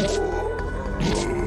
Thank you.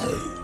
Hey.